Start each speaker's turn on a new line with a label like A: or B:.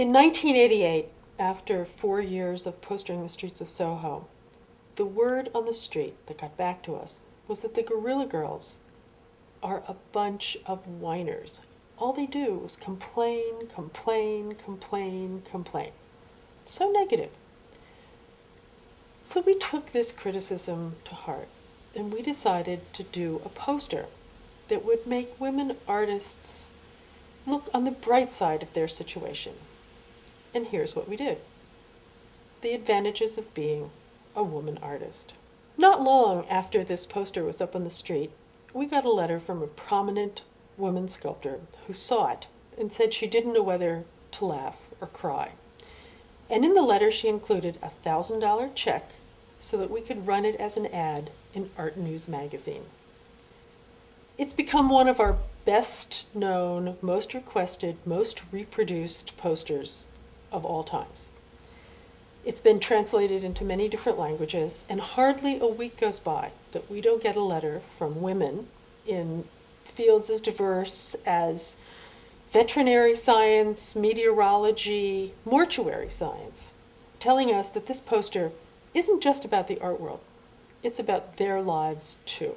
A: In 1988, after four years of postering the streets of Soho, the word on the street that got back to us was that the Guerrilla Girls are a bunch of whiners. All they do is complain, complain, complain, complain. So negative. So we took this criticism to heart and we decided to do a poster that would make women artists look on the bright side of their situation. And here's what we did The advantages of being a woman artist. Not long after this poster was up on the street, we got a letter from a prominent woman sculptor who saw it and said she didn't know whether to laugh or cry. And in the letter, she included a $1,000 check so that we could run it as an ad in Art News magazine. It's become one of our best known, most requested, most reproduced posters of all times. It's been translated into many different languages, and hardly a week goes by that we don't get a letter from women in fields as diverse as veterinary science, meteorology, mortuary science, telling us that this poster isn't just about the art world, it's about their lives too.